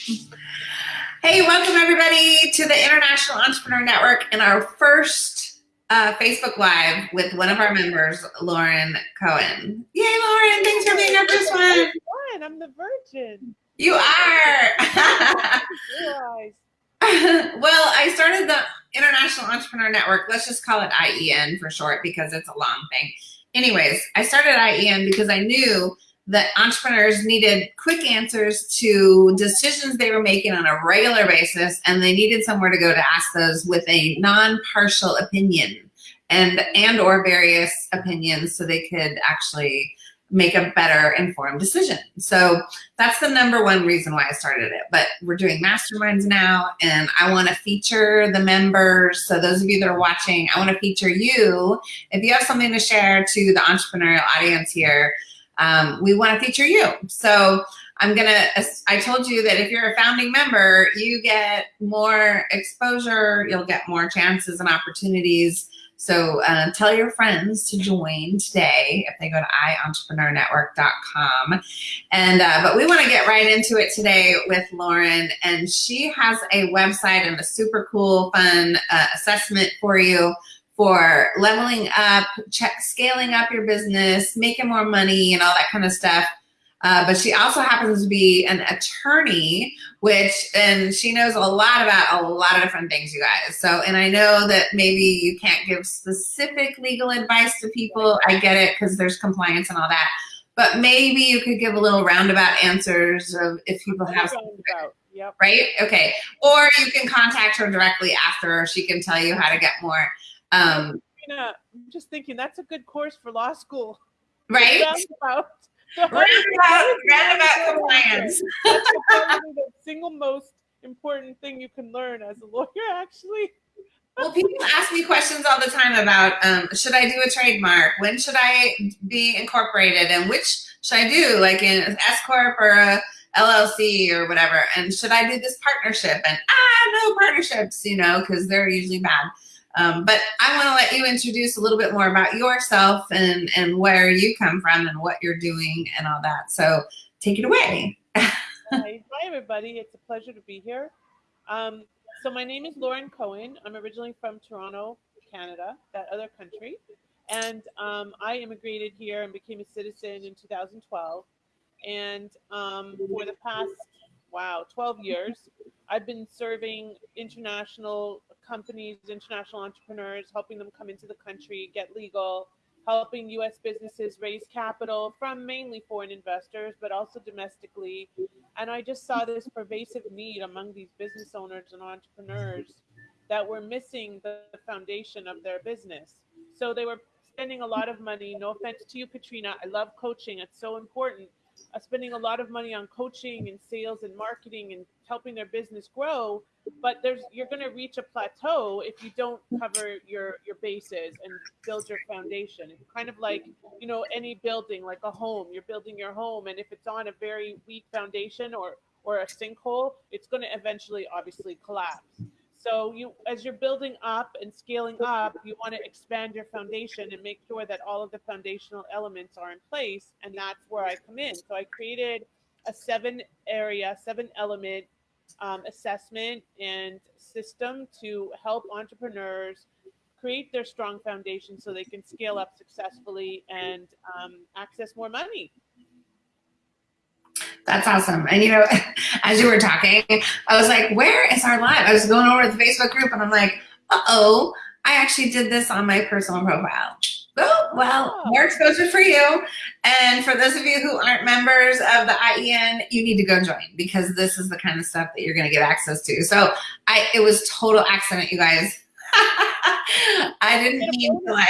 Hey, welcome everybody to the International Entrepreneur Network and our first uh, Facebook Live with one of our members, Lauren Cohen. Yay, Lauren, thanks for being up this one. I'm the virgin. You are. well, I started the International Entrepreneur Network. Let's just call it IEN for short because it's a long thing. Anyways, I started IEN because I knew that entrepreneurs needed quick answers to decisions they were making on a regular basis and they needed somewhere to go to ask those with a non-partial opinion and and or various opinions so they could actually make a better informed decision. So that's the number one reason why I started it. But we're doing masterminds now and I want to feature the members. So those of you that are watching, I want to feature you. If you have something to share to the entrepreneurial audience here, um, we want to feature you. So I'm going to, I told you that if you're a founding member, you get more exposure, you'll get more chances and opportunities. So uh, tell your friends to join today if they go to iEntrepreneurNetwork.com. And, uh, but we want to get right into it today with Lauren. And she has a website and a super cool, fun uh, assessment for you for leveling up, check, scaling up your business, making more money and all that kind of stuff. Uh, but she also happens to be an attorney, which, and she knows a lot about a lot of different things, you guys. So, and I know that maybe you can't give specific legal advice to people. I get it because there's compliance and all that. But maybe you could give a little roundabout answers of if people have Yep. right? Okay. Or you can contact her directly after. She can tell you how to get more um, I'm just thinking that's a good course for law school. Right? Roundabout, roundabout, roundabout compliance. That's the single most important thing you can learn as a lawyer, actually. Well, people ask me questions all the time about um, should I do a trademark? When should I be incorporated? And which should I do, like in S corp or a LLC or whatever? And should I do this partnership? And ah, no partnerships, you know, because they're usually bad. Um, but I want to let you introduce a little bit more about yourself and, and where you come from and what you're doing and all that. So take it away. hi, everybody. It's a pleasure to be here. Um, so my name is Lauren Cohen. I'm originally from Toronto, Canada, that other country. And um, I immigrated here and became a citizen in 2012. And um, for the past, wow, 12 years, I've been serving international companies, international entrepreneurs, helping them come into the country, get legal, helping US businesses raise capital from mainly foreign investors, but also domestically. And I just saw this pervasive need among these business owners and entrepreneurs that were missing the foundation of their business. So they were spending a lot of money. No offense to you, Katrina. I love coaching, it's so important uh, spending a lot of money on coaching and sales and marketing and helping their business grow but there's you're going to reach a plateau if you don't cover your your bases and build your foundation it's kind of like you know any building like a home you're building your home and if it's on a very weak foundation or or a sinkhole it's going to eventually obviously collapse so you, as you're building up and scaling up, you want to expand your foundation and make sure that all of the foundational elements are in place. And that's where I come in. So I created a seven area, seven element um, assessment and system to help entrepreneurs create their strong foundation so they can scale up successfully and um, access more money. That's awesome. And you know, as you were talking, I was like, where is our live? I was going over to the Facebook group and I'm like, uh-oh, I actually did this on my personal profile. Oh, well, more exposure for you. And for those of you who aren't members of the IEN, you need to go join because this is the kind of stuff that you're going to get access to. So I, it was total accident, you guys. I didn't mean to like,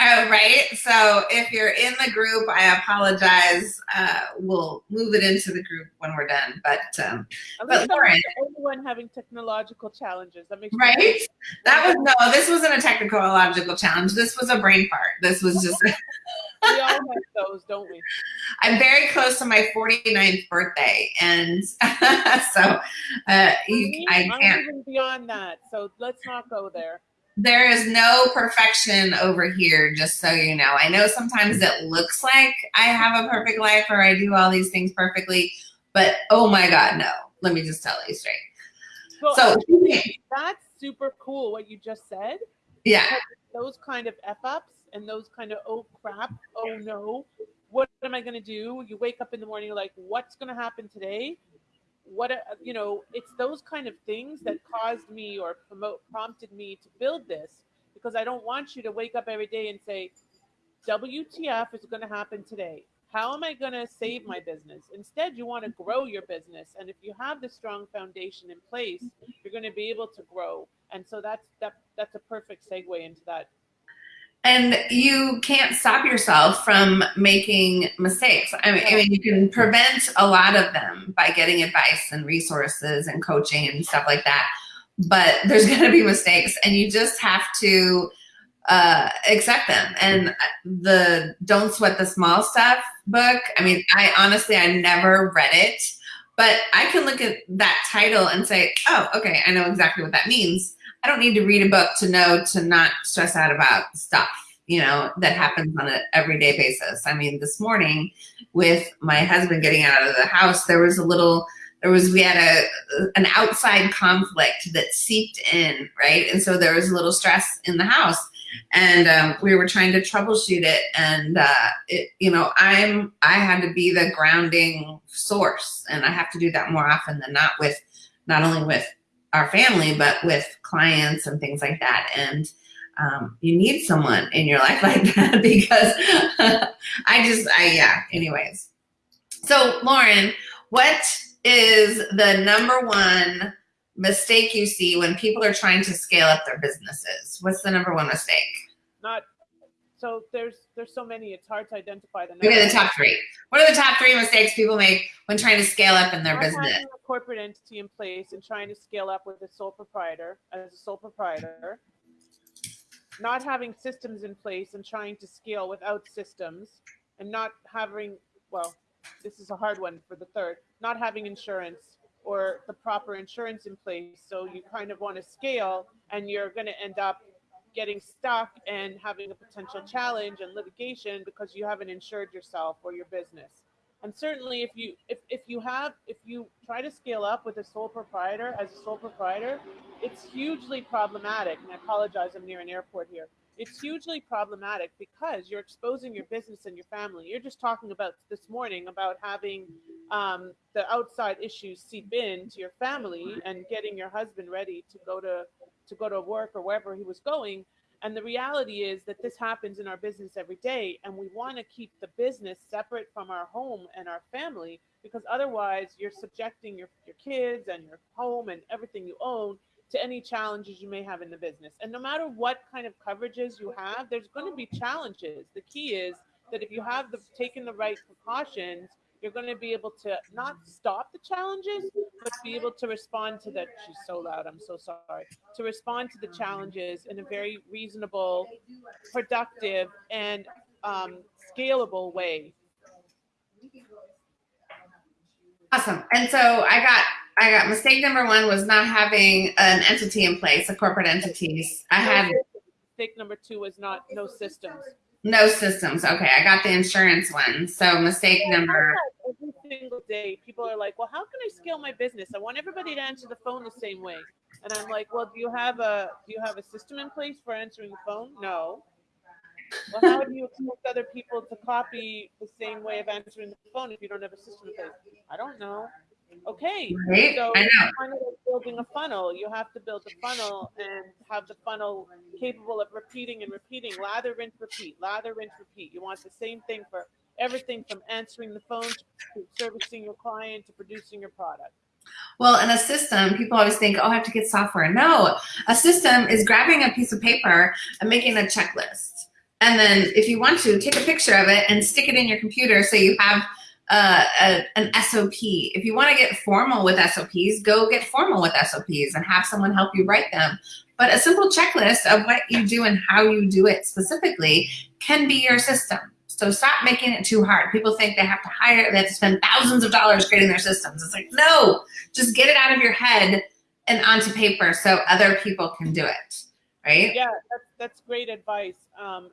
Oh, right. So if you're in the group, I apologize. Uh, we'll move it into the group when we're done. But um, but Lauren, everyone having technological challenges. That makes right. That was no. This wasn't a technological challenge. This was a brain fart. This was just. we all have those, don't we? I'm very close to my 49th birthday, and so uh, you, I can't. I'm even beyond that, so let's not go there there is no perfection over here, just so you know. I know sometimes it looks like I have a perfect life or I do all these things perfectly, But oh my God, no. Let me just tell you straight. Well, So that's super cool what you just said. yeah, Those kind of f ups and those kind of oh crap, oh no, what am I going to do? You wake up in the morning, you're like, what's going to happen today? What uh, you know, it's those kind of things that caused me or promote prompted me to build this because I don't want you to wake up every day and say, WTF is going to happen today. How am I going to save my business? Instead, you want to grow your business, and if you have the strong foundation in place, you're going to be able to grow. And so that's that. That's a perfect segue into that. And you can't stop yourself from making mistakes. I mean, I mean, you can prevent a lot of them by getting advice and resources and coaching and stuff like that. But there's going to be mistakes, and you just have to uh, accept them. And the "Don't Sweat the Small Stuff" book. I mean, I honestly I never read it, but I can look at that title and say, "Oh, okay, I know exactly what that means." I don't need to read a book to know to not stress out about stuff, you know, that happens on an everyday basis. I mean, this morning with my husband getting out of the house, there was a little, there was, we had a, an outside conflict that seeped in, right? And so there was a little stress in the house and um, we were trying to troubleshoot it. And, uh, it, you know, I'm, I had to be the grounding source and I have to do that more often than not with, not only with our family, but with clients and things like that. And um, you need someone in your life like that because I just, I, yeah, anyways. So, Lauren, what is the number one mistake you see when people are trying to scale up their businesses? What's the number one mistake? Not so there's there's so many. It's hard to identify the. Give me the top three. What are the top three mistakes people make when trying to scale up in their Not business? having a corporate entity in place and trying to scale up with a sole proprietor as a sole proprietor. Not having systems in place and trying to scale without systems, and not having well, this is a hard one for the third. Not having insurance or the proper insurance in place, so you kind of want to scale, and you're going to end up getting stuck and having a potential challenge and litigation because you haven't insured yourself or your business. And certainly if you if, if you have if you try to scale up with a sole proprietor as a sole proprietor it's hugely problematic. And i apologize i'm near an airport here it's hugely problematic because you're exposing your business and your family. You're just talking about this morning about having um, the outside issues seep in to your family and getting your husband ready to go to to go to work or wherever he was going. And the reality is that this happens in our business every day, and we want to keep the business separate from our home and our family because otherwise you're subjecting your, your kids and your home and everything you own to any challenges you may have in the business. And no matter what kind of coverages you have, there's going to be challenges. The key is that if you have the taken the right precautions, you're going to be able to not stop the challenges, but be able to respond to the. She's so loud. I'm so sorry. To respond to the challenges in a very reasonable, productive, and um, scalable way. Awesome. And so I got I got mistake number one was not having an entity in place, a corporate entities. I had Mistake number two was not no systems. no systems. Okay, I got the insurance one. So mistake number Every single day, people are like, "Well, how can I scale my business? I want everybody to answer the phone the same way." And I'm like, "Well, do you have a do you have a system in place for answering the phone? No. Well, how do you expect other people to copy the same way of answering the phone if you don't have a system in place? I don't know. Okay, right? so I know. kind of like building a funnel. You have to build a funnel and have the funnel capable of repeating and repeating. Lather, rinse, repeat. Lather, rinse, repeat. You want the same thing for everything from answering the phone to servicing your client to producing your product. Well, in a system, people always think, oh, I have to get software. No, a system is grabbing a piece of paper and making a checklist. And then if you want to, take a picture of it and stick it in your computer so you have uh, a, an SOP. If you want to get formal with SOPs, go get formal with SOPs and have someone help you write them. But a simple checklist of what you do and how you do it specifically can be your system. So stop making it too hard. People think they have to hire, they have to spend thousands of dollars creating their systems. It's like, no, just get it out of your head and onto paper so other people can do it, right? Yeah, that's, that's great advice. Um,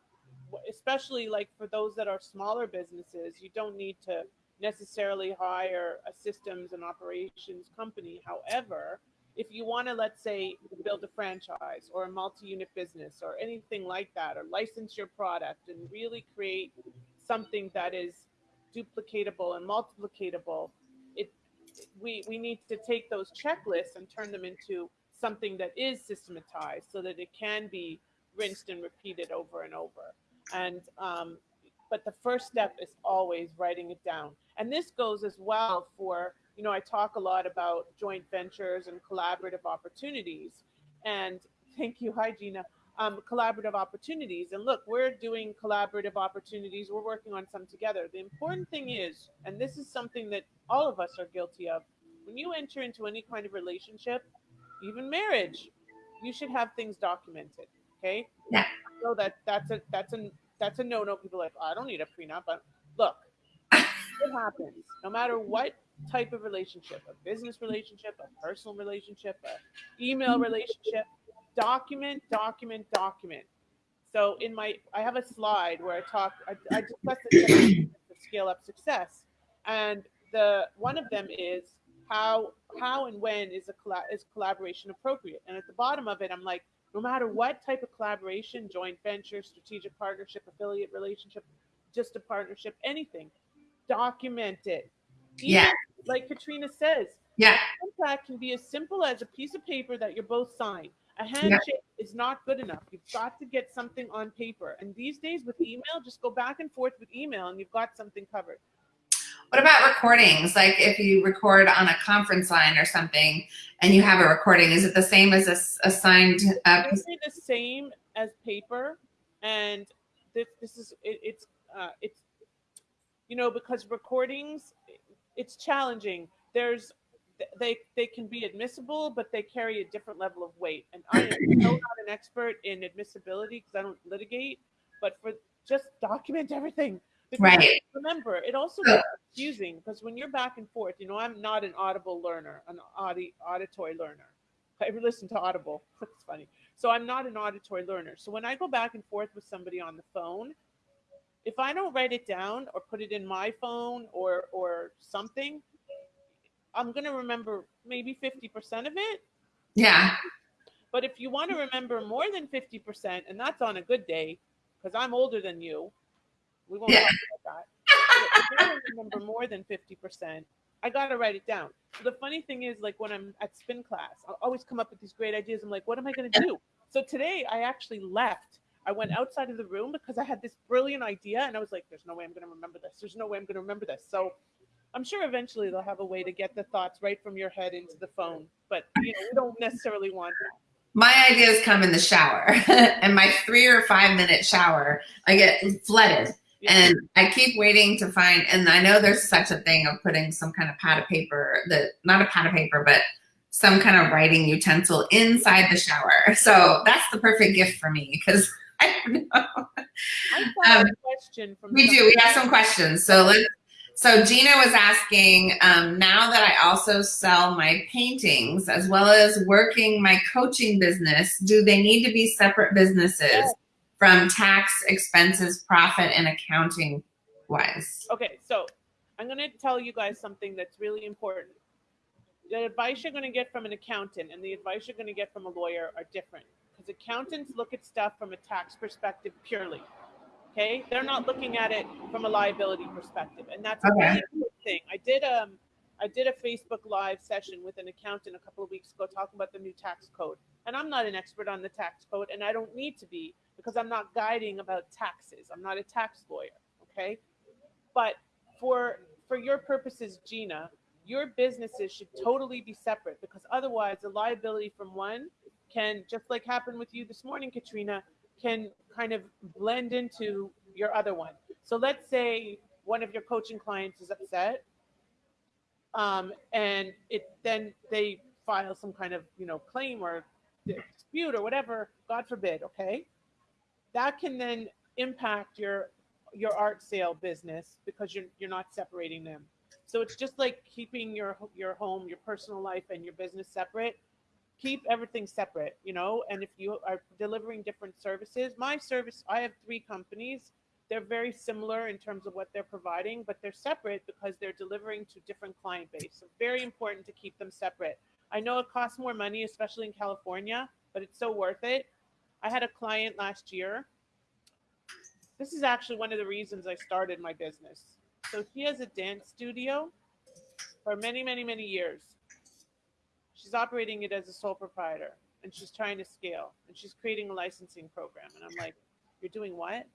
especially like for those that are smaller businesses, you don't need to necessarily hire a systems and operations company. However, if you want to, let's say, build a franchise or a multi unit business or anything like that, or license your product and really create something that is duplicatable and multiplicatable, it, we, we need to take those checklists and turn them into something that is systematized so that it can be rinsed and repeated over and over. And um, but the first step is always writing it down. And this goes as well for, you know, I talk a lot about joint ventures and collaborative opportunities. And thank you, hi Gina. Um, collaborative opportunities. And look, we're doing collaborative opportunities. We're working on some together. The important thing is, and this is something that all of us are guilty of, when you enter into any kind of relationship, even marriage, you should have things documented. Okay. Yeah. So that that's a that's a that's a no no. People are like, oh, I don't need a prenup. But look, it happens. No matter what type of relationship, a business relationship, a personal relationship, a email relationship, document, document, document. So in my, I have a slide where I talk, I, I discuss the scale up success, and the one of them is how how and when is a is collaboration appropriate. And at the bottom of it, I'm like, no matter what type of collaboration, joint venture, strategic partnership, affiliate relationship, just a partnership, anything, document it. Even, yeah. Like Katrina says, yeah. Contract can be as simple as a piece of paper that you're both signed. A handshake yeah. is not good enough. You've got to get something on paper. And these days with email, just go back and forth with email and you've got something covered. What about recordings? Like if you record on a conference line or something and you have a recording, is it the same as a, a signed? Uh, it's the same as paper. And this, this is, it, it's, uh, it's, you know, because recordings, it's challenging. There's, they, they can be admissible, but they carry a different level of weight. And I am so not an expert in admissibility because I don't litigate, but for just document everything because right. Remember, it also gets confusing because when you're back and forth, you know, I'm not an audible learner, an audi- auditory learner. I ever listen to Audible. It's funny. So I'm not an auditory learner. So when I go back and forth with somebody on the phone, if I don't write it down or put it in my phone or or something, I'm gonna remember maybe 50% of it. Yeah. But if you want to remember more than 50%, and that's on a good day, because I'm older than you, we won't yeah. talk about that. I don't remember more than 50%, I got to write it down. So the funny thing is, like when I'm at spin class, I'll always come up with these great ideas. I'm like, what am I going to do? So today I actually left. I went outside of the room because I had this brilliant idea and I was like, there's no way I'm going to remember this. There's no way I'm going to remember this. So I'm sure eventually they'll have a way to get the thoughts right from your head into the phone. But you know, we don't necessarily want that my ideas come in the shower and my three or five minute shower i get flooded and I keep waiting to find, and I know there's such a thing of putting some kind of pad of paper that, not a pad of paper, but some kind of writing utensil inside the shower. So that's the perfect gift for me because I don't know. I um, question from we do. We have some questions. So let's. So Gina was asking, um, now that I also sell my paintings as well as working my coaching business, do they need to be separate businesses? Yes from tax expenses, profit, and accounting wise? Okay, so I'm going to tell you guys something that's really important. The advice you're going to get from an accountant and the advice you're going to get from a lawyer are different because accountants look at stuff from a tax perspective purely. Okay, they're not looking at it from a liability perspective, and that's a really good thing. I did um I did a Facebook live session with an accountant a couple of weeks ago talking about the new tax code. And I'm not an expert on the tax code, and I don't need to be because I'm not guiding about taxes. I'm not a tax lawyer, okay? But for for your purposes, Gina, your businesses should totally be separate because otherwise the liability from one can just like happened with you this morning, Katrina, can kind of blend into your other one. So let's say one of your coaching clients is upset um, and it then they file some kind of you know claim or dispute or whatever god forbid okay that can then impact your your art sale business because you're you're not separating them. So it's just like keeping your your home, your personal life and your business separate. Keep everything separate, you know, and if you are delivering different services, my service I have three companies they're very similar in terms of what they're providing, but they're separate because they're delivering to different client base. So very important to keep them separate. I know it costs more money, especially in California, but it's so worth it. I had a client last year. This is actually one of the reasons I started my business. So she has a dance studio for many, many, many years. She's operating it as a sole proprietor and she's trying to scale and she's creating a licensing program. And I'm like, You're doing what?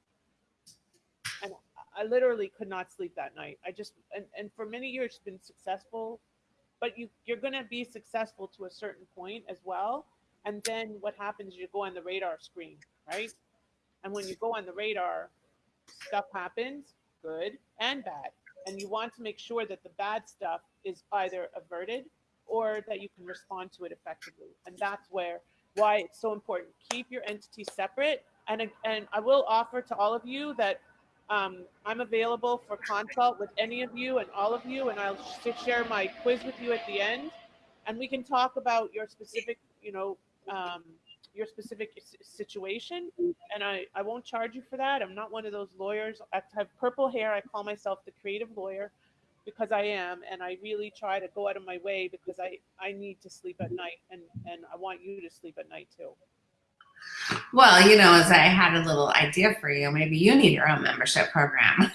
And I literally could not sleep that night. I just and, and for many years she's been successful, but you you're gonna be successful to a certain point as well. And then what happens is you go on the radar screen, right? And when you go on the radar, stuff happens, good and bad. And you want to make sure that the bad stuff is either averted or that you can respond to it effectively. And that's where why it's so important. Keep your entity separate. And, and I will offer to all of you that um, I'm available for consult with any of you and all of you, and I'll share my quiz with you at the end, and we can talk about your specific, you know, um, your specific situation. And I, I won't charge you for that. I'm not one of those lawyers. I have purple hair. I call myself the creative lawyer because I am, and I really try to go out of my way because I, I need to sleep at night, and, and I want you to sleep at night too. Well, you know, as I had a little idea for you, maybe you need your own membership program.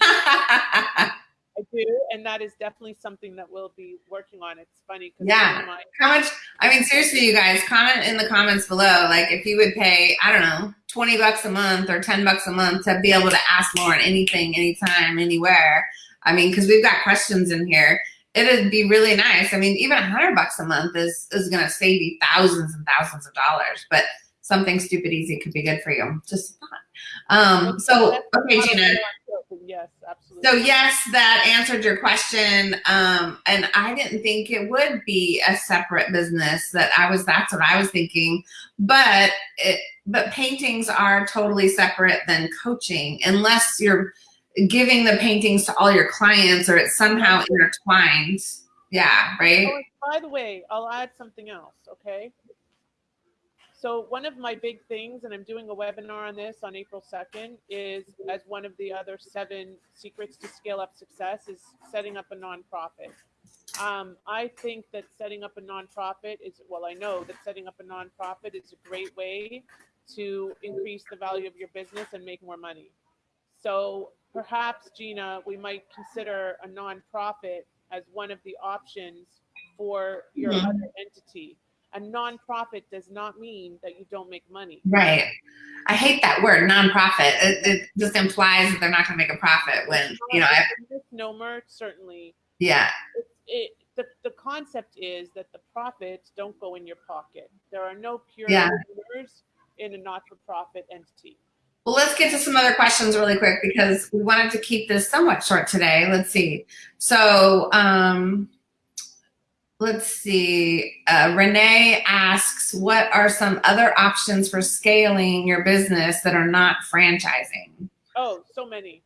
I do, and that is definitely something that we'll be working on. It's funny because yeah, my- how much? I mean, seriously, you guys, comment in the comments below, like if you would pay, I don't know, twenty bucks a month or ten bucks a month to be able to ask Lauren anything, anytime, anywhere. I mean, because we've got questions in here. It'd be really nice. I mean, even a hundred bucks a month is is going to save you thousands and thousands of dollars, but something stupid easy could be good for you. Just thought. Um, so, okay, Gina. Yes, absolutely. So yes, that answered your question. Um, and I didn't think it would be a separate business that I was, that's what I was thinking. But it, but paintings are totally separate than coaching unless you're giving the paintings to all your clients or it's somehow intertwined. Yeah, right? Oh, by the way, I'll add something else, okay? So one of my big things, and I'm doing a webinar on this on April 2nd, is as one of the other seven secrets to scale up success is setting up a nonprofit. Um, I think that setting up a nonprofit is, well, I know that setting up a nonprofit is a great way to increase the value of your business and make more money. So perhaps, Gina, we might consider a nonprofit as one of the options for your mm -hmm. other entity a nonprofit does not mean that you don't make money. Right. I hate that word, nonprofit. It, it just implies that they're not going to make a profit when, you know. misnomer, certainly. Yeah. It, it, the, the concept is that the profits don't go in your pocket. There are no pure yeah. in a not-for-profit entity. Well, let's get to some other questions really quick because we wanted to keep this somewhat short today. Let's see. So, um, let's see. Uh, Renee asks, what are some other options for scaling your business that are not franchising? Oh, so many.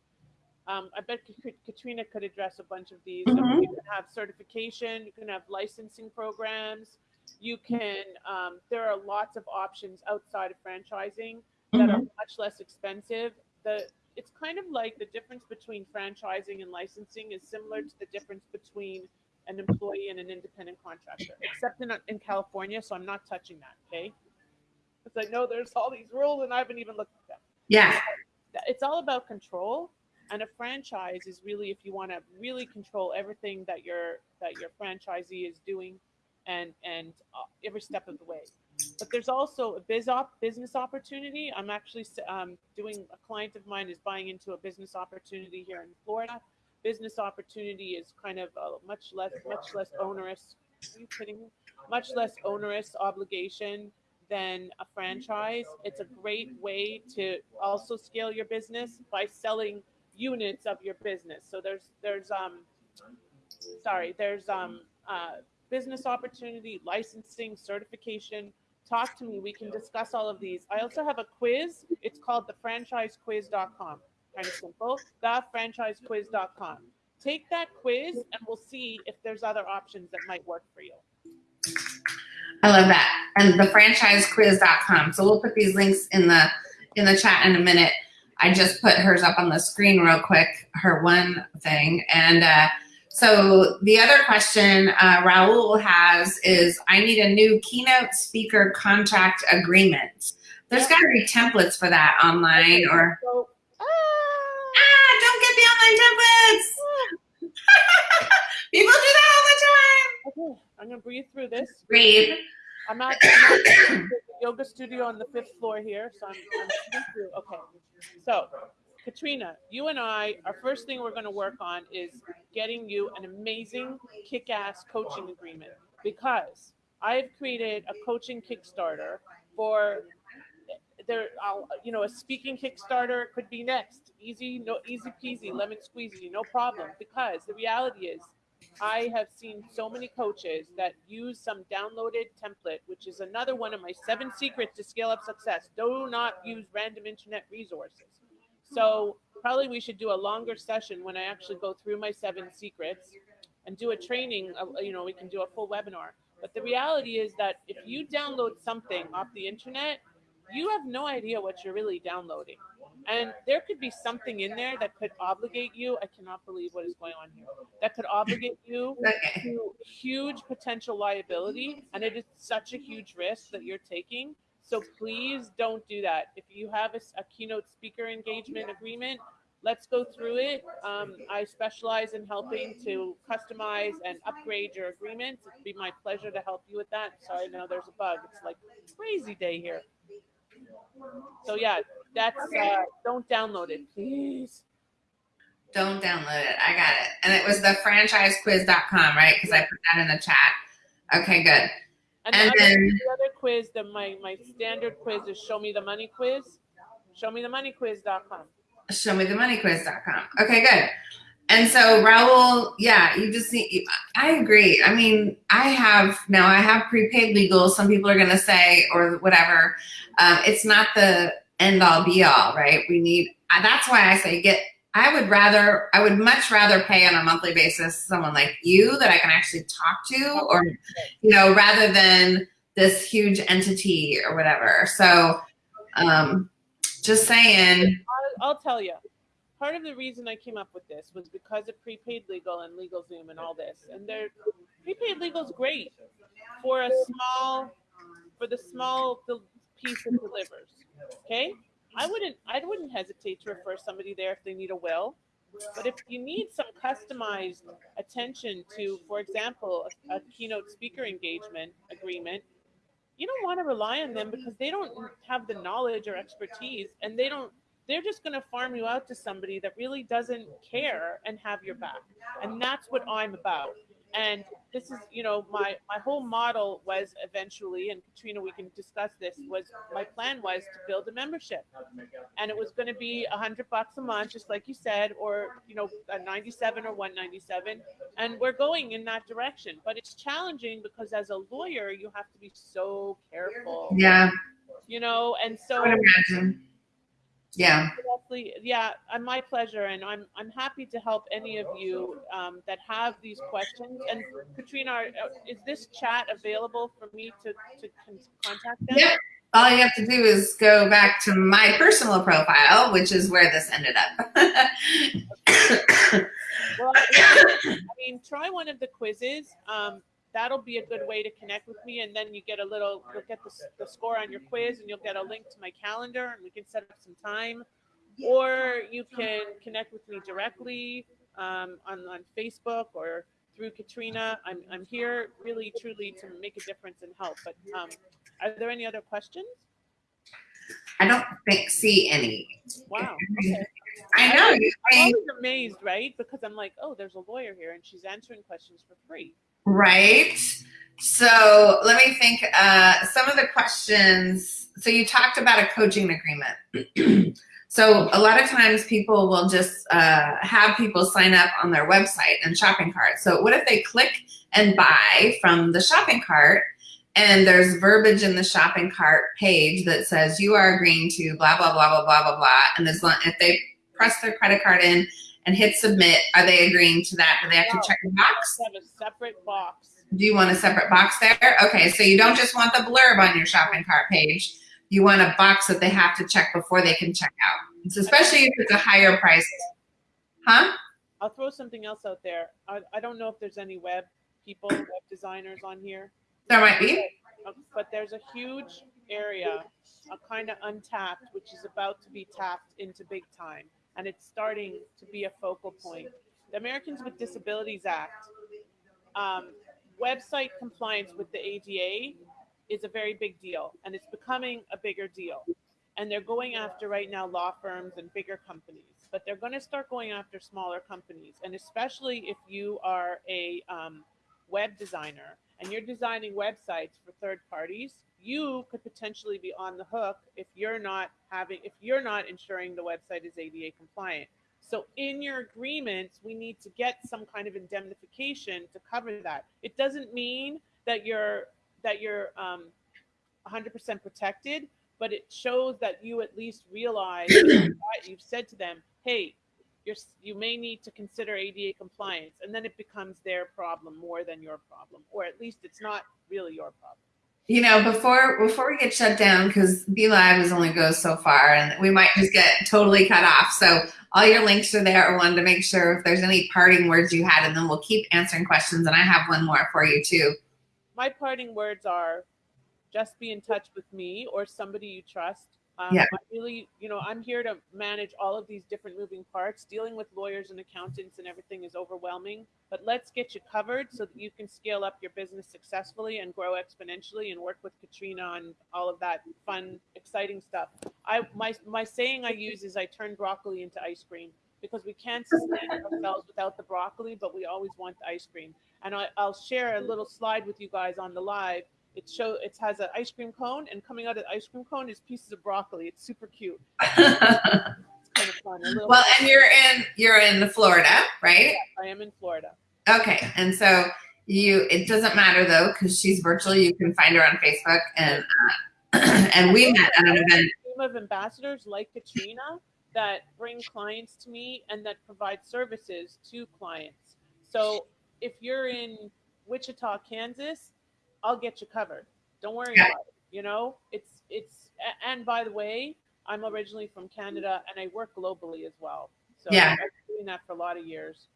Um, I bet Katrina could address a bunch of these. Mm -hmm. you can have certification, you can have licensing programs, you can, um, there are lots of options outside of franchising that mm -hmm. are much less expensive. The, it's kind of like the difference between franchising and licensing is similar to the difference between an employee and an independent contractor, except in, in California. So I'm not touching that. Okay. Because I know there's all these rules and I haven't even looked at them. Yeah. It's all about control. And a franchise is really if you want to really control everything that your that your franchisee is doing and and uh, every step of the way. But there's also a biz op, business opportunity. I'm actually um, doing a client of mine is buying into a business opportunity here in Florida business opportunity is kind of a much less much less onerous much less onerous obligation than a franchise. It's a great way to also scale your business by selling units of your business. So there's there's um sorry there's um uh, business opportunity licensing certification. Talk to me. We can discuss all of these. I also have a quiz. It's called the franchisequiz.com kind of simple, thefranchisequiz.com. Take that quiz and we'll see if there's other options that might work for you. I love that. And thefranchisequiz.com. So we'll put these links in the in the chat in a minute. I just put hers up on the screen real quick, her one thing. And uh, so the other question uh, Raul has is, I need a new keynote speaker contract agreement. There's got to be templates for that online or. So, ah, Ah, don't get the online templates. People do that all the time. okay, I'm gonna breathe through this. Breathe. I'm at, I'm at the yoga studio on the fifth floor here, so I'm, I'm breathing through. Okay, so Katrina, you and I, our first thing we're going to work on is getting you an amazing kick-ass coaching agreement because I've created a coaching Kickstarter for there. I'll, you know, a speaking Kickstarter could be next. Easy, no, easy peasy, lemon squeezy, no problem. Because the reality is, I have seen so many coaches that use some downloaded template, which is another one of my seven secrets to scale up success. Do not use random internet resources. So probably we should do a longer session when I actually go through my seven secrets and do a training. You know, we can do a full webinar. But the reality is that if you download something off the internet, you have no idea what you're really downloading. And there could be something in there that could obligate you. I cannot believe what is going on here. That could obligate you Okay. to huge potential liability. And it is such a huge risk that you're taking. So please don't do that. If you have a keynote speaker engagement agreement, let's go through it. Um, I specialize in helping to customize and upgrade your agreements. It'd be my pleasure to help you with that. Sorry, now there's a bug. It's like crazy day here. So yeah, that's uh, don't download it, please. Don't download it. I got it. And it was the franchisequiz.com, right? Because I put that in the chat. Okay, good. And, And the, other, then- the other quiz, the my my standard quiz is show me the money quiz. Show me the money quiz.com. Show me the money quiz.com. Okay, good. And so Raul, yeah, you just need, I agree. I mean, I have now I have prepaid legal. Some people are going to say, or whatever. Um, it's not the end all be all, right? We need, that's why I say get, I would rather, I would much rather pay on a monthly basis someone like you that I can actually talk to or, you know, rather than this huge entity or whatever. So, um, just saying, I'll, I'll tell you. Part of the reason I came up with this was because of prepaid legal and LegalZoom and all this. And they're prepaid legal is great for a small, for the small piece it delivers. Okay, I wouldn't, I wouldn't hesitate to refer somebody there if they need a will. But if you need some customized attention to, for example, a, a keynote speaker engagement agreement, you don't want to rely on them because they don't have the knowledge or expertise and they don't they're just going to farm you out to somebody that really doesn't care and have your back. And that's what i'm about. And this is you know my my whole model was eventually and katrina we can discuss this was my plan was to build a membership. And it was going to be a hundred bucks a month just like you said or you know a 97 or 197 and we're going in that direction. But it's challenging because as a lawyer you have to be so careful. Yeah, you know and so. Yeah. Leslie, yeah, uh, my pleasure, and I'm I'm happy to help any of you um, that have these questions. And Katrina, are, uh, is this chat available for me to to con- contact them? Yep. All you have to do is go back to my personal profile, which is where this ended up. Well, I mean, try one of the quizzes. Um, that'll be a good way to connect with me, and then you get a little, you'll get the, the score on your quiz, and you'll get a link to my calendar, and we can set up some time. Or you can connect with me directly um, on on Facebook or through Katrina. I'm I'm here really truly to make a difference and help. But um, are there any other questions? I don't think see any. Wow. Okay. I know I'm always amazed, right? Because I'm like, oh, there's a lawyer here, and she's answering questions for free. Right. So let me think. Uh, some of the questions. So you talked about a coaching agreement. so a lot of times people will just uh, have people sign up on their website and shopping cart. So what if they click and buy from the shopping cart? And there's verbiage in the shopping cart page that says you are agreeing to blah blah blah blah blah blah blah. And as long if they press their credit card in and hit submit, are they agreeing to that? Do they have to check the box? Have a separate box. Do you want a separate box there? Okay, so you don't just want the blurb on your shopping cart page. You want a box that they have to check before they can check out. It's especially if it's a higher price. Huh? I'll throw something else out there. I, I don't know if there's any web people, web designers on here, There might be. uh, but there's a huge area, a kind of untapped, which is about to be tapped into big time, and it's starting to be a focal point. The Americans with Disabilities Act, um, website compliance with the ADA is a very big deal, and it's becoming a bigger deal. And they're going after right now law firms and bigger companies, but they're going to start going after smaller companies, and especially if you are a um, web designer and you're designing websites for third parties, you could potentially be on the hook if you're not having if you're not ensuring the website is ADA compliant. So in your agreements, we need to get some kind of indemnification to cover that. It doesn't mean that you're that you're um, 100% protected, but it shows that you at least realize that you've said to them, "Hey, you're you may need to consider ADA compliance," and then it becomes their problem more than your problem, or at least it's not really your problem. You know, before before we get shut down, because BeLive is only goes so far, and we might just get totally cut off. So all your links are there. I wanted to make sure if there's any parting words you had, and then we'll keep answering questions. And I have one more for you too. My parting words are just be in touch with me or somebody you trust. Um, Yeah. I really, you know, I'm here to manage all of these different moving parts. Dealing with lawyers and accountants and everything is overwhelming, but let's get you covered so that you can scale up your business successfully and grow exponentially and work with Katrina on all of that fun, exciting stuff. I my my saying I use is I turn broccoli into ice cream because we can't sustain ourselves without the broccoli, but we always want the ice cream. And I, I'll share a little slide with you guys on the live. It show it has an ice cream cone, and coming out of the ice cream cone is pieces of broccoli. It's super cute. It's kind of fun. Well, and you're in you're in the Florida, right? I am in Florida. Okay, and so you it doesn't matter though because she's virtual. You can find her on Facebook, and uh, and we met at an event. team of ambassadors like Katrina that bring clients to me and that provide services to clients. So if you're in Wichita, Kansas, I'll get you covered. Don't worry Yeah. about it. You know, it's it's and by the way, I'm originally from Canada and I work globally as well. So Yeah. I've been doing that for a lot of years.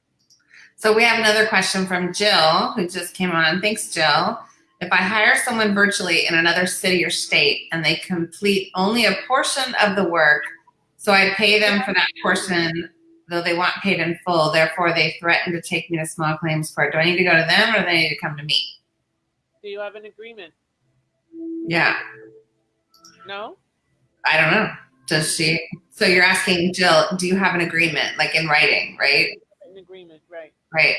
So we have another question from Jill, who just came on. Thanks, Jill. If I hire someone virtually in another city or state and they complete only a portion of the work, so I pay them for that portion, though they want paid in full, therefore they threaten to take me to small claims court. Do I need to go to them or do they need to come to me? Do you have an agreement? Yeah, No? I don't know. Does she? So you're asking Jill, do you have an agreement, like in writing, right? An agreement, right. Right.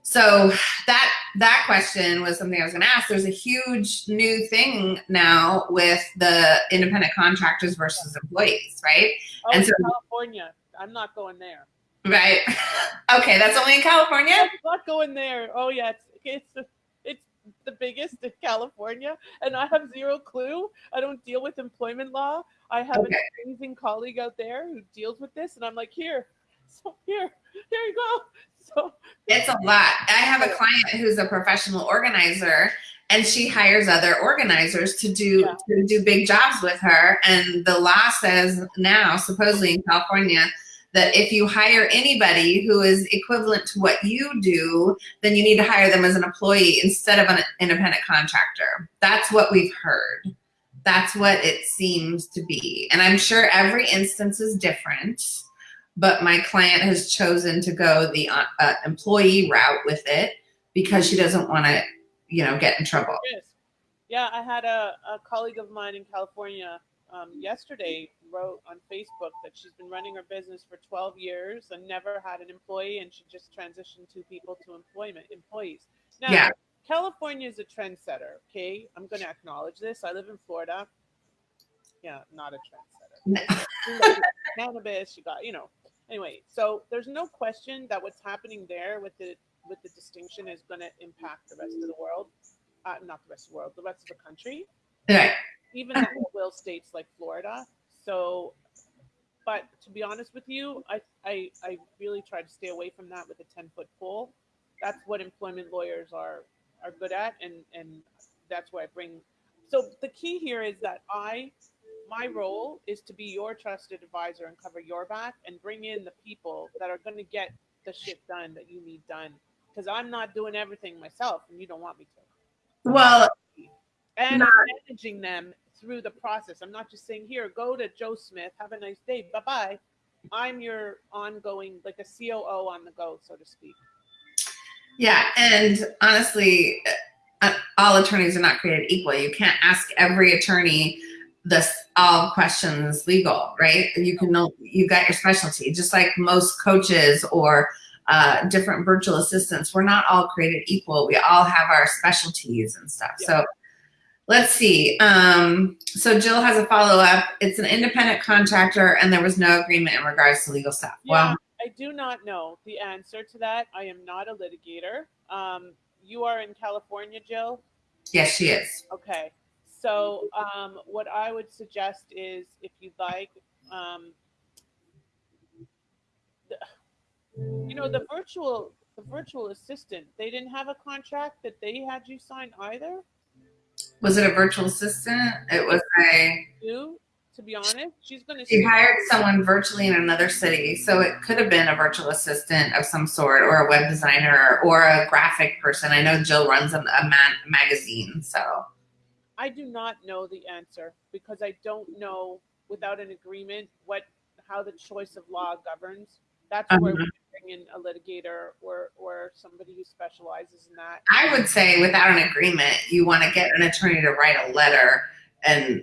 So that that question was something I was going to ask. There's a huge new thing now with the independent contractors versus employees, right? Oh, And so- California. I'm not going there. Right. Okay, that's only in California. I'm not going there. Oh yeah, it's it's the, biggest in California, and I have zero clue. I don't deal with employment law. I have Okay. an amazing colleague out there who deals with this, and I'm like, here, so here, here you go. So It's a lot. I have a client who's a professional organizer and she hires other organizers to do Yeah. to do big jobs with her and the law says now supposedly in California that if you hire anybody who is equivalent to what you do, then you need to hire them as an employee instead of an independent contractor. That's what we've heard. That's what it seems to be. And I'm sure every instance is different but my client has chosen to go the uh, uh, employee route with it because she doesn't want to, you know, get in trouble. yeah. I had a, a colleague of mine in California um, yesterday wrote on Facebook that she's been running her business for 12 years and never had an employee, and she just transitioned two people to employment employees. Now, Yeah. California is a trendsetter. Okay, I'm going to acknowledge this. I live in Florida. Yeah, not a trendsetter. Cannabis. You got, you know. Anyway, so there's no question that what's happening there with the with the distinction is going to impact the rest of the world. Uh, not the rest of the world, the rest of the country, Right. even the will states like Florida. So, but to be honest with you, I, I I really try to stay away from that with a ten foot pole. That's what employment lawyers are are good at, and and that's where I bring. So the key here is that I my role is to be your trusted advisor and cover your back and bring in the people that are going to get the shit done that you need done. Because I'm not doing everything myself, and you don't want me to. Well, And Not- managing them through the process. I'm not just saying, here, go to Joe Smith, have a nice day, bye bye. I'm your ongoing, like a COO on the go, so to speak. yeah, and honestly, uh, all attorneys are not created equal. You can't ask every attorney this all questions legal, right? You can know you got your specialty, just like most coaches or uh, different virtual assistants. We're not all created equal. We all have our specialties and stuff. So let's see. Um, so Jill has a follow up. It's an independent contractor, and there was no agreement in regards to legal stuff. Yeah, Well, I do not know the answer to that. I am not a litigator. Um, you are in California, Jill. yes, she is. Okay. So um, what I would suggest is, if you'd like, um, the, you know, the virtual the virtual assistant, they didn't have a contract that they had you sign either. Was it a virtual assistant? It was a. To be honest, she's going to. She hired someone virtually in another city, so it could have been a virtual assistant of some sort, or a web designer, or a graphic person. I know Jill runs a, a man, magazine, so I do not know the answer because I don't know without an agreement what how the choice of law governs. That's where we bring in a litigator or or somebody who specializes in that. I would say without an agreement, you want to get an attorney to write a letter and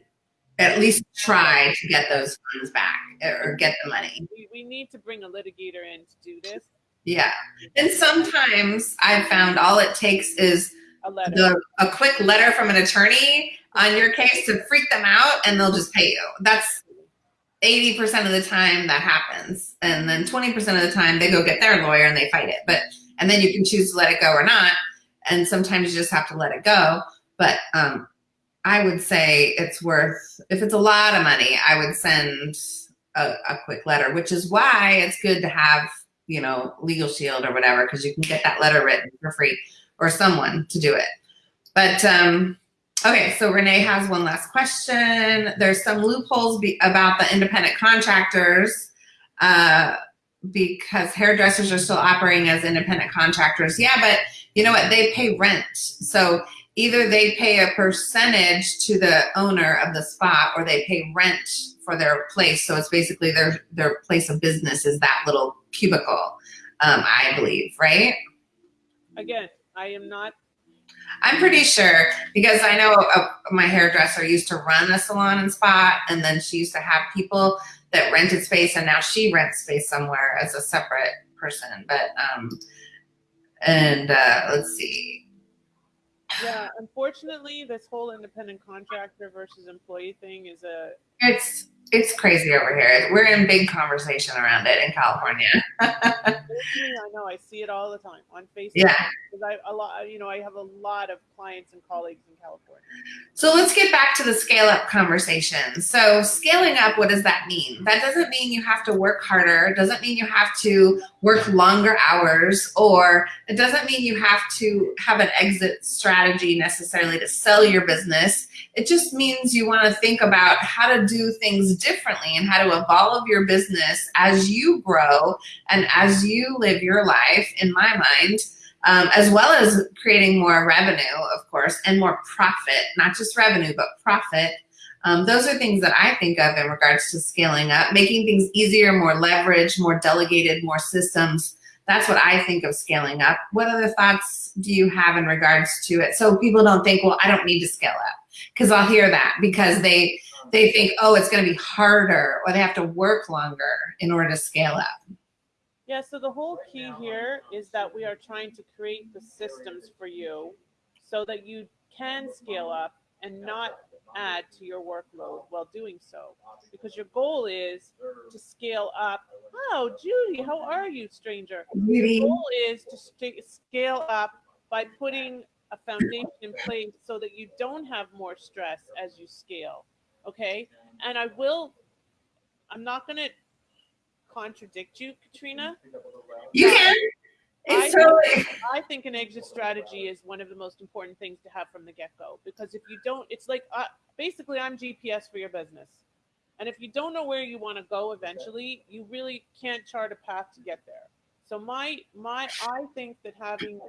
at least try to get those funds back or get the money. We, we need to bring a litigator in to do this. Yeah, and sometimes I've found all it takes is A letter. the, a quick letter from an attorney on your case to freak them out and they'll just pay you. That's 80% of the time that happens. And then 20% of the time they go get their lawyer and they fight it. But and then you can choose to let it go or not. And sometimes you just have to let it go. But um I would say it's worth if it's a lot of money, I would send a, a quick letter, which is why it's good to have, you know, Legal Shield or whatever, because you can get that letter written for free or someone to do it. But um, okay, so Renee has one last question. There's some loopholes about the independent contractors uh, because hairdressers are still operating as independent contractors. Yeah, but you know what? They pay rent. So either they pay a percentage to the owner of the spot or they pay rent for their place. So it's basically their their place of business is that little cubicle, um, I believe, right? Again, I am not. I'm pretty sure because I know uh, my hairdresser used to run a salon and spa, and then she used to have people that rented space, and now she rents space somewhere as a separate person. But um, and uh, let's see. Yeah, unfortunately, this whole independent contractor versus employee thing is a. It's it's crazy over here. We're in big conversation around it in California. I know I see it all the time on Facebook. Yeah. Because I a lot, you know, I have a lot of clients and colleagues in California. So let's get back to the scale up conversation. So scaling up, what does that mean? That doesn't mean you have to work harder. It doesn't mean you have to work longer hours, or it doesn't mean you have to have an exit strategy necessarily to sell your business. It just means you want to think about how to do things differently and how to evolve your business as you grow and as you live your life, in my mind um, as well as creating more revenue, of course, and more profit, not just revenue, but profit. Um, those are things that I think of in regards to scaling up, making things easier, more leverage, more delegated, more systems. That's what I think of scaling up. What other thoughts do you have in regards to it? So people don't think, well, I don't need to scale up. Because I'll hear that because they they think, oh, it's going to be harder, or they have to work longer in order to scale up. Yeah, so the whole key here is that we are trying to create the systems for you so that you can scale up and not add to your workload while doing so. Because your goal is to scale up. Oh, Judy, how are you, stranger? Judy. The goal is to scale up by putting a foundation in place so that you don't have more stress as you scale. Okay? And I will, I'm not going to contradict you, Katrina. You can. I- totally. I think an exit strategy is one of the most important things to have from the get go because if you don't, it's like uh, basically I'm GPS for your business. And if you don't know where you want to go eventually, you really can't chart a path to get there. So my my I think that having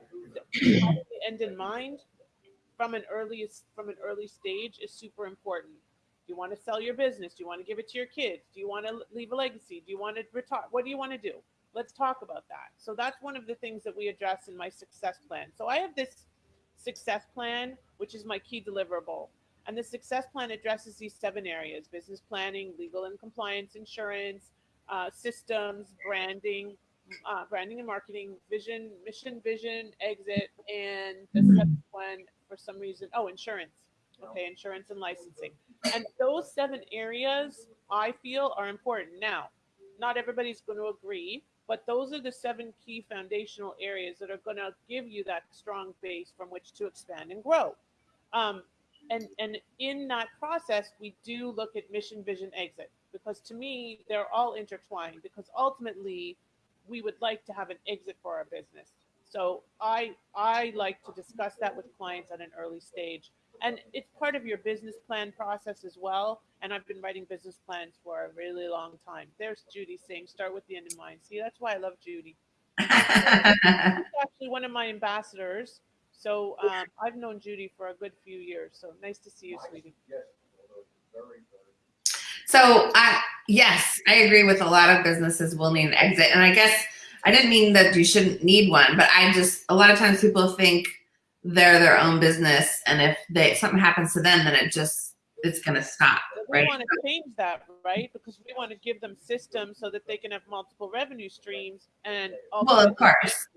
the end in mind from an early from an early stage is super important. Do you want to sell your business? Do you want to give it to your kids? Do you want to leave a legacy? Do you want to retire? What do you want to do? Let's talk about that. So that's one of the things that we address in my success plan. So I have this success plan, which is my key deliverable. And the success plan addresses these seven areas business planning, legal and compliance, insurance, uh, systems, branding, uh, branding and marketing, vision, mission, vision, exit, and the seventh one for some reason, oh, insurance. Okay, insurance and licensing. And those seven areas I feel are important. Now, not everybody's going to agree, but those are the seven key foundational areas that are going to give you that strong base from which to expand and grow. Um, and and in that process, we do look at mission, vision, exit because to me they're all intertwined. Because ultimately, we would like to have an exit for our business. So I I like to discuss that with clients at an early stage and it's part of your business plan process as well. And I've been writing business plans for a really long time. There's Judy saying, start with the end in mind. See, that's why I love Judy. She's actually one of my ambassadors. So um, I've known Judy for a good few years. So nice to see you, sweetie. So I, yes, I agree with a lot of businesses will need an exit. And I guess I didn't mean that you shouldn't need one, but I just, a lot of times people think they're their own business and if they something happens to them then it just it's going to stop we want to change that right because we want to give them systems so that they can have multiple revenue streams and well of course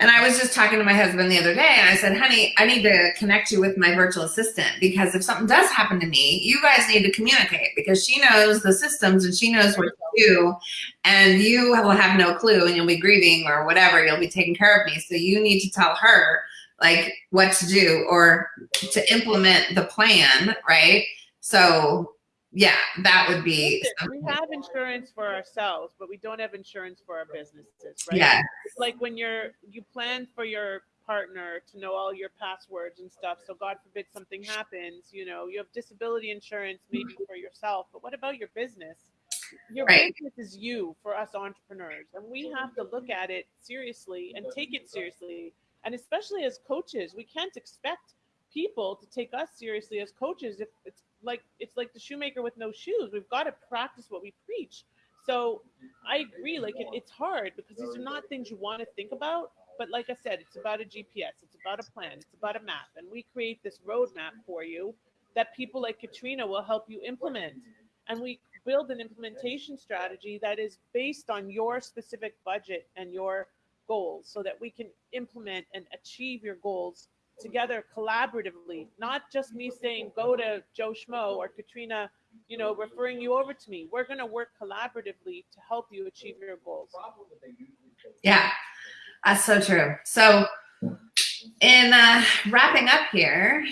and I was just talking to my husband the other day and I said, honey, I need to connect you with my virtual assistant because if something does happen to me, you guys need to communicate because she knows the systems and she knows what to do and you will have no clue and you'll be grieving or whatever. You'll be taking care of me. So you need to tell her like what to do or to implement the plan, right? So yeah, that would be. We have insurance for ourselves, but we don't have insurance for our businesses, right? Yeah. Like when you're you plan for your partner to know all your passwords and stuff. So God forbid something happens, you know, you have disability insurance maybe mm-hmm. for yourself, but what about your business? Your right. business is you for us entrepreneurs, and we have to look at it seriously and take it seriously and especially as coaches, we can't expect people to take us seriously as coaches if it's like it's like the shoemaker with no shoes. We've got to practice what we preach. So I agree, like it, it's hard because these are not things you want to think about. But like I said, it's about a GPS, it's about a plan, it's about a map. And we create this roadmap for you that people like Katrina will help you implement. And we build an implementation strategy that is based on your specific budget and your goals so that we can implement and achieve your goals together collaboratively, not just me saying, go to Joe Schmo or Katrina, you know, referring you over to me. We're going to work collaboratively to help you achieve your goals. Yeah, that's so true. So in uh, wrapping up here,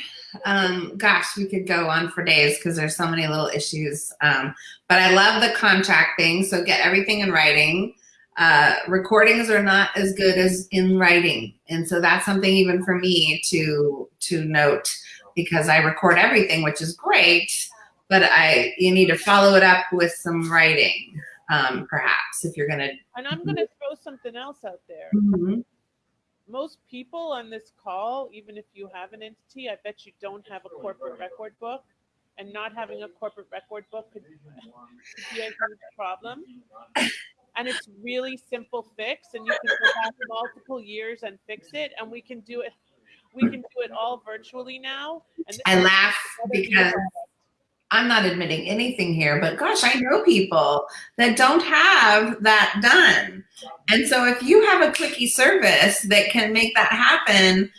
um, gosh, we could go on for days because there's so many little issues. Um, but I love the contract thing. So get everything in writing uh, recordings are not as good as in writing. And so that's something even for me to, to note because I record everything, which is great, but I, you need to follow it up with some writing, um, perhaps if you're going to. And I'm going to throw something else out there. Mm -hmm. Most people on this call, even if you have an entity, I bet you don't have a corporate record book and not having a corporate record book could, could be a huge problem and it's really simple fix and you can go back multiple years and fix it and we can do it we can do it all virtually now i laugh because i'm not admitting anything here but gosh i know people that don't have that done. And so if you have a quickie service that can make that happen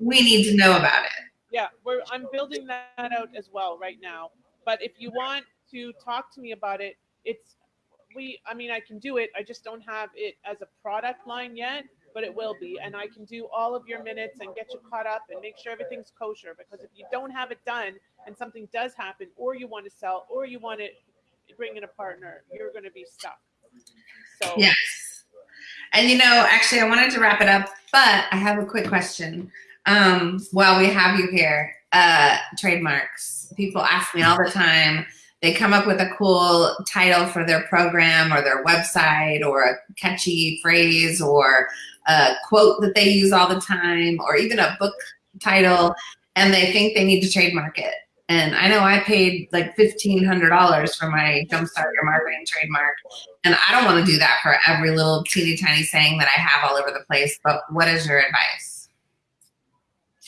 we need to know about it. Yeah we're i'm building that out as well right now. But if you want to talk to me about it it's we, I mean, I can do it. I just don't have it as a product line yet, but it will be. And I can do all of your minutes and get you caught up and make sure everything's kosher. Because if you don't have it done and something does happen, or you want to sell, or you want to bring in a partner, you're going to be stuck. So, yes. And you know, actually, I wanted to wrap it up, but I have a quick question. Um, while we have you here, uh, trademarks. People ask me all the time they come up with a cool title for their program or their website or a catchy phrase or a quote that they use all the time or even a book title and they think they need to trademark it. And I know I paid like $1,500 for my Jumpstart Your Marketing trademark. And I don't want to do that for every little teeny tiny saying that I have all over the place. But what is your advice?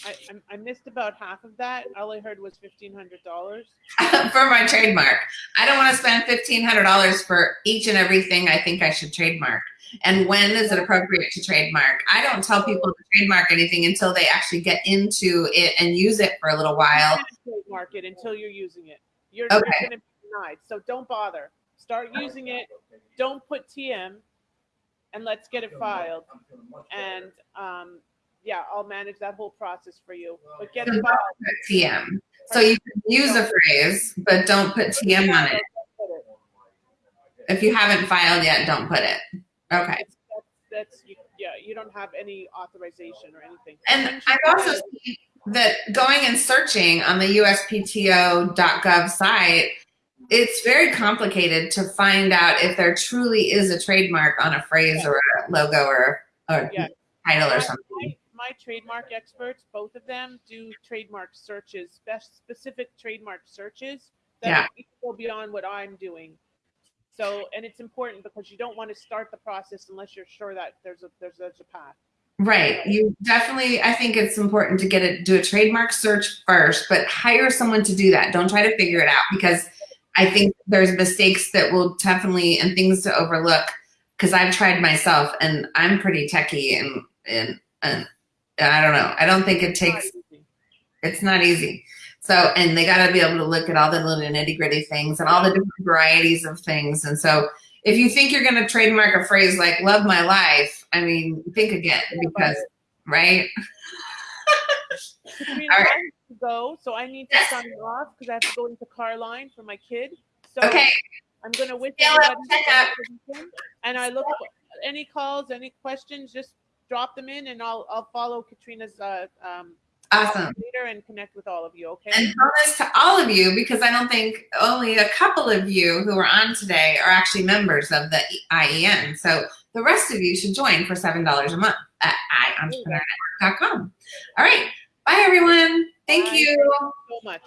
I, I- I missed about half of that. All I heard was fifteen hundred dollars. for my trademark. I don't want to spend $1,500 for each and everything I think I should trademark. And when is it appropriate to trademark? I don't tell people to trademark anything until they actually get into it and use it for a little while. Trademark it until you're using it. You're, Okay. you're gonna be denied. So don't bother. Start using it. Don't put TM, and let's get it filed. And um, yeah, I'll manage that whole process for you. But get So put TM. So you can use a phrase, but don't put TM on it. If you haven't filed yet, don't put it. Okay. That's, yeah. You don't have any authorization or anything. And I've also seen that going and searching on the USPTO.gov site, it's very complicated to find out if there truly is a trademark on a phrase or a logo or, or Yeah. title or something. Trademark experts, both of them, do trademark searches, spe- specific trademark searches that go beyond what I'm doing. So, and it's important because you don't want to start the process unless you're sure that there's a there's, there's a path. Right. You definitely, I think it's important to get it, do a trademark search first, but hire someone to do that. Don't try to figure it out because I think there's mistakes that will definitely and things to overlook because I've tried myself and I'm pretty techie and, and, and, I don't know. I don't think it takes, it's not easy. So, and they got to be able to look at all the little nitty gritty things and all the different varieties of things. And so, if you think you're going to trademark a phrase like "love my life," I mean, think again because, right? Katrina, All right. I to go, so I need to sign off because I have to go into car line for my kid. So Okay. I'm gonna wish Yeah, everybody check a out- good weekend, and I look for any calls, any questions, just drop them in, and I'll I'll follow Katrina's uh, um, Awesome. later and connect with all of you. Okay. And bonus to all of you, because I don't think only a couple of you who are on today are actually members of the IEN. So the rest of you should join for $7 a month at iEntrepreneurnetwork.com. All right. Bye, everyone. Thank Bye. you. so much.